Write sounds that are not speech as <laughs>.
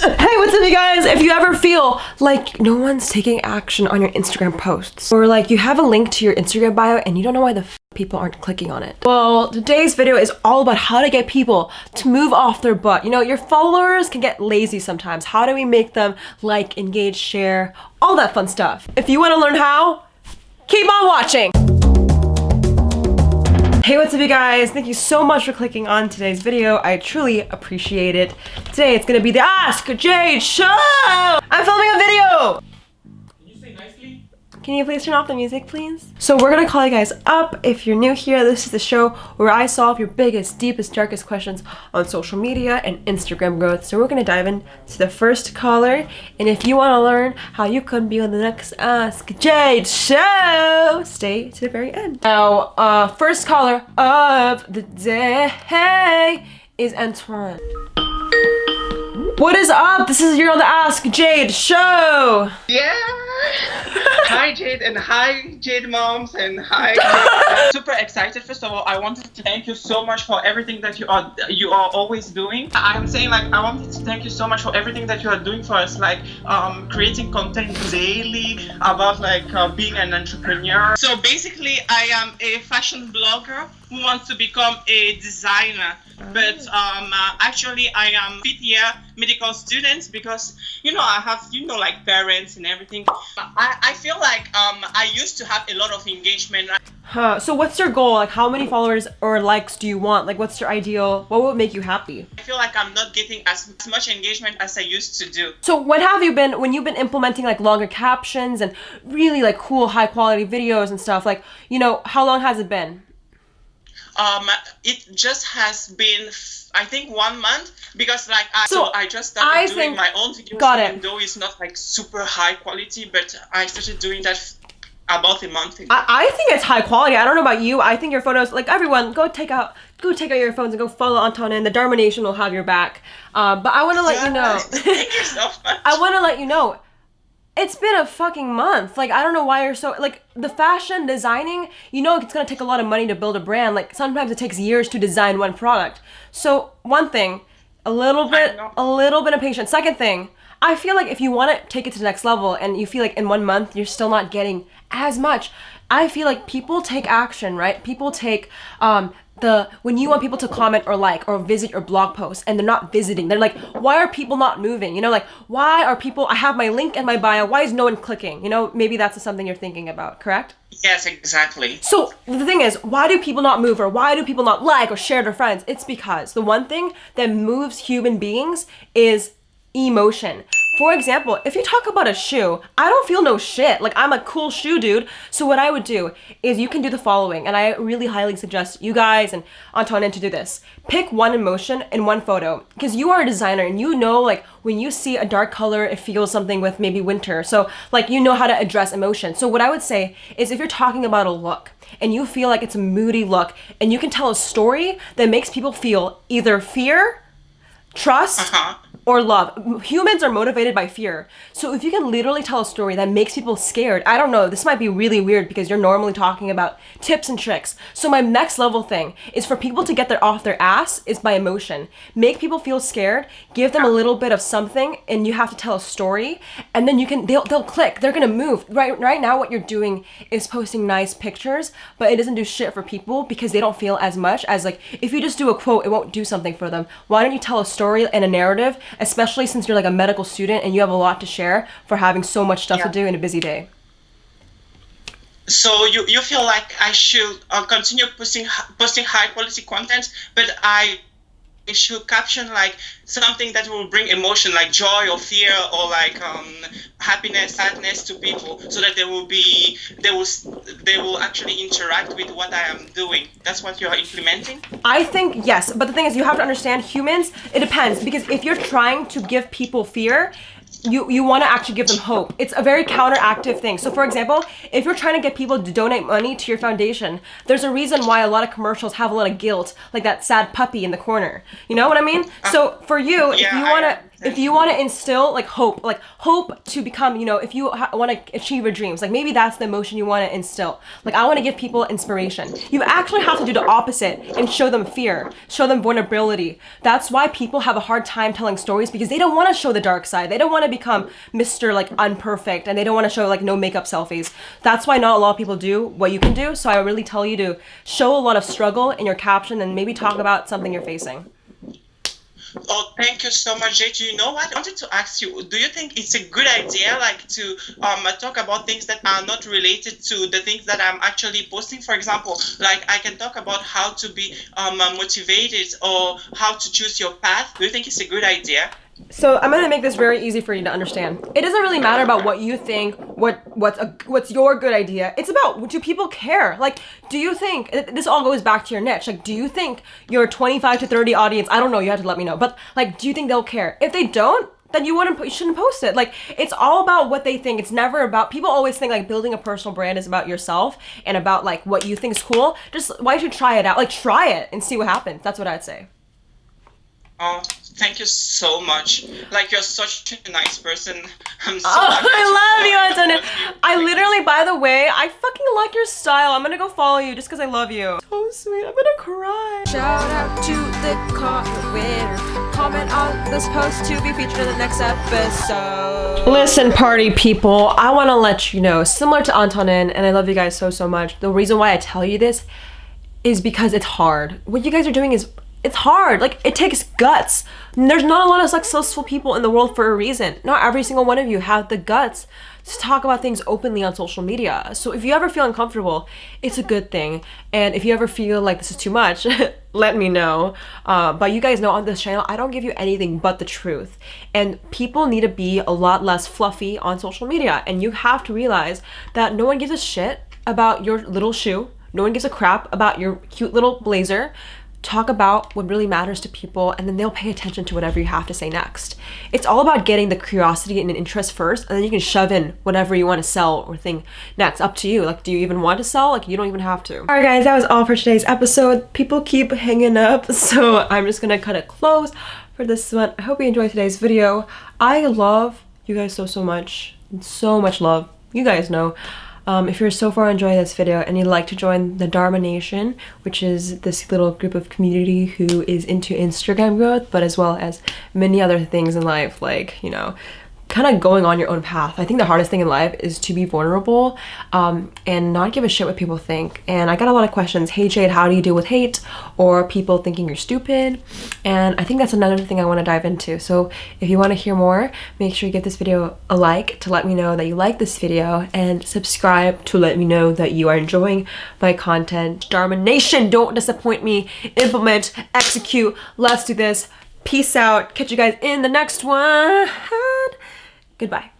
Hey, what's up you guys? If you ever feel like no one's taking action on your Instagram posts or like you have a link to your Instagram bio and you don't know why the people aren't clicking on it. Well, today's video is all about how to get people to move off their butt. You know, your followers can get lazy sometimes. How do we make them like, engage, share, all that fun stuff? If you want to learn how, keep on watching. Hey, what's up you guys? Thank you so much for clicking on today's video. I truly appreciate it. Today it's gonna be the Ask Jade Show! I'm filming a video! Can you please turn off the music, please? So we're gonna call you guys up. If you're new here, this is the show where I solve your biggest, deepest, darkest questions on social media and Instagram growth. So we're gonna dive into the first caller. And if you wanna learn how you can be on the next Ask Jade show, stay to the very end. Now, uh, first caller of the day is Antoine. What is up? This is your on the Ask Jade show. Yeah. Hi Jade and hi Jade moms and hi. <laughs> Super excited. First of all, I wanted to thank you so much for everything that you are you are always doing. I'm saying like I wanted to thank you so much for everything that you are doing for us, like um, creating content daily about like uh, being an entrepreneur. So basically, I am a fashion blogger who wants to become a designer but um, uh, actually I am fifth year medical student because you know I have you know like parents and everything. I, I feel like um, I used to have a lot of engagement. Huh. So what's your goal? Like how many followers or likes do you want? Like what's your ideal? What would make you happy? I feel like I'm not getting as, as much engagement as I used to do. So when have you been when you've been implementing like longer captions and really like cool high quality videos and stuff like you know how long has it been? Um it just has been i think one month because like i so, so i just started I doing think, my own videos got it. even though it's not like super high quality but i started doing that about a month ago. I, I think it's high quality. I don't know about you. I think your photos, like everyone, go take out, go take out your phones and go follow Anton, and the Dharma Nation will have your back. Um, but I want to let yeah, you know. <laughs> Thank you so <laughs> much. I want to let you know it's been a fucking month. Like, I don't know why you're so, like, the fashion designing, you know, it's gonna take a lot of money to build a brand. Like, sometimes it takes years to design one product. So, one thing, a little bit, a little bit of patience. Second thing, I feel like if you want to take it to the next level and you feel like in one month you're still not getting as much, I feel like people take action, right? People take um, the when you want people to comment or like or visit your blog post and they're not visiting they're like why are people not moving? You know like why are people i have my link and my bio why is no one clicking? You know maybe that's something you're thinking about correct? Yes exactly. So the thing is why do people not move or why do people not like or share their friends? It's because the one thing that moves human beings is emotion for example, if you talk about a shoe, I don't feel no shit. Like I'm a cool shoe dude. So what I would do is you can do the following. And I really highly suggest you guys and Antonin to do this. Pick one emotion in one photo because you are a designer and you know like when you see a dark color, it feels something with maybe winter. So like you know how to address emotion. So what I would say is if you're talking about a look and you feel like it's a moody look and you can tell a story that makes people feel either fear, trust, uh -huh or love. Humans are motivated by fear. So if you can literally tell a story that makes people scared, I don't know, this might be really weird because you're normally talking about tips and tricks. So my next level thing is for people to get their off their ass is by emotion. Make people feel scared, give them a little bit of something and you have to tell a story and then you can they'll they'll click. They're going to move. Right right now what you're doing is posting nice pictures, but it doesn't do shit for people because they don't feel as much as like if you just do a quote, it won't do something for them. Why don't you tell a story and a narrative especially since you're like a medical student and you have a lot to share for having so much stuff yeah. to do in a busy day? So you, you feel like I should uh, continue posting posting high quality content, but I it should caption like something that will bring emotion like joy or fear or like um, happiness sadness to people so that they will be they will they will actually interact with what i am doing. That's what you're implementing? I think yes but the thing is you have to understand humans it depends because if you're trying to give people fear you you want to actually give them hope. It's a very counteractive thing. So for example, if you're trying to get people to donate money to your foundation, there's a reason why a lot of commercials have a lot of guilt, like that sad puppy in the corner. You know what I mean? Uh, so for you, yeah, if you want to if you want to instill like hope, like hope to become, you know, if you ha- want to achieve your dreams, like maybe that's the emotion you want to instill. Like I want to give people inspiration. You actually have to do the opposite and show them fear, show them vulnerability. That's why people have a hard time telling stories because they don't want to show the dark side. They don't want to become Mr. like unperfect and they don't want to show like no makeup selfies. That's why not a lot of people do what you can do. So I really tell you to show a lot of struggle in your caption and maybe talk about something you're facing. Oh, thank you so much, Jade. You know what? I wanted to ask you, do you think it's a good idea, like, to um, talk about things that are not related to the things that I'm actually posting? For example, like, I can talk about how to be um, motivated or how to choose your path. Do you think it's a good idea? So I'm gonna make this very easy for you to understand. It doesn't really matter about what you think, what what's a, what's your good idea. It's about do people care? Like, do you think this all goes back to your niche? Like, do you think your 25 to 30 audience? I don't know. You have to let me know. But like, do you think they'll care? If they don't, then you wouldn't you shouldn't post it. Like, it's all about what they think. It's never about people always think like building a personal brand is about yourself and about like what you think is cool. Just why should you try it out? Like, try it and see what happens. That's what I'd say. Oh, thank you so much. Like you're such a nice person. <laughs> I'm so Oh, happy that I love you, follow <laughs> I literally, by the way, I fucking like your style. I'm gonna go follow you just because I love you. So sweet. I'm gonna cry. Shout out to the comment winner. Comment on this post to be featured in the next episode. Listen, party people, I want to let you know, similar to Antonin, and I love you guys so, so much. The reason why I tell you this is because it's hard. What you guys are doing is it's hard. Like it takes guts. There's not a lot of successful people in the world for a reason. Not every single one of you have the guts to talk about things openly on social media. So if you ever feel uncomfortable, it's a good thing. And if you ever feel like this is too much, <laughs> let me know. Uh, but you guys know on this channel, I don't give you anything but the truth. And people need to be a lot less fluffy on social media. And you have to realize that no one gives a shit about your little shoe. No one gives a crap about your cute little blazer talk about what really matters to people and then they'll pay attention to whatever you have to say next. It's all about getting the curiosity and interest first and then you can shove in whatever you want to sell or think next. Up to you. Like do you even want to sell? Like you don't even have to. Alright guys, that was all for today's episode. People keep hanging up <laughs> so I'm just gonna cut it close for this one. I hope you enjoyed today's video. I love you guys so so much. So much love. You guys know. Um, if you're so far enjoying this video and you'd like to join the Dharma Nation, which is this little group of community who is into Instagram growth, but as well as many other things in life, like, you know, kind of going on your own path. I think the hardest thing in life is to be vulnerable um, and not give a shit what people think. And I got a lot of questions. Hey Jade, how do you deal with hate or people thinking you're stupid? And I think that's another thing I want to dive into. So if you want to hear more, make sure you give this video a like to let me know that you like this video and subscribe to let me know that you are enjoying my content. Dharma Nation, don't disappoint me. Implement, execute. Let's do this. Peace out. Catch you guys in the next one. Goodbye.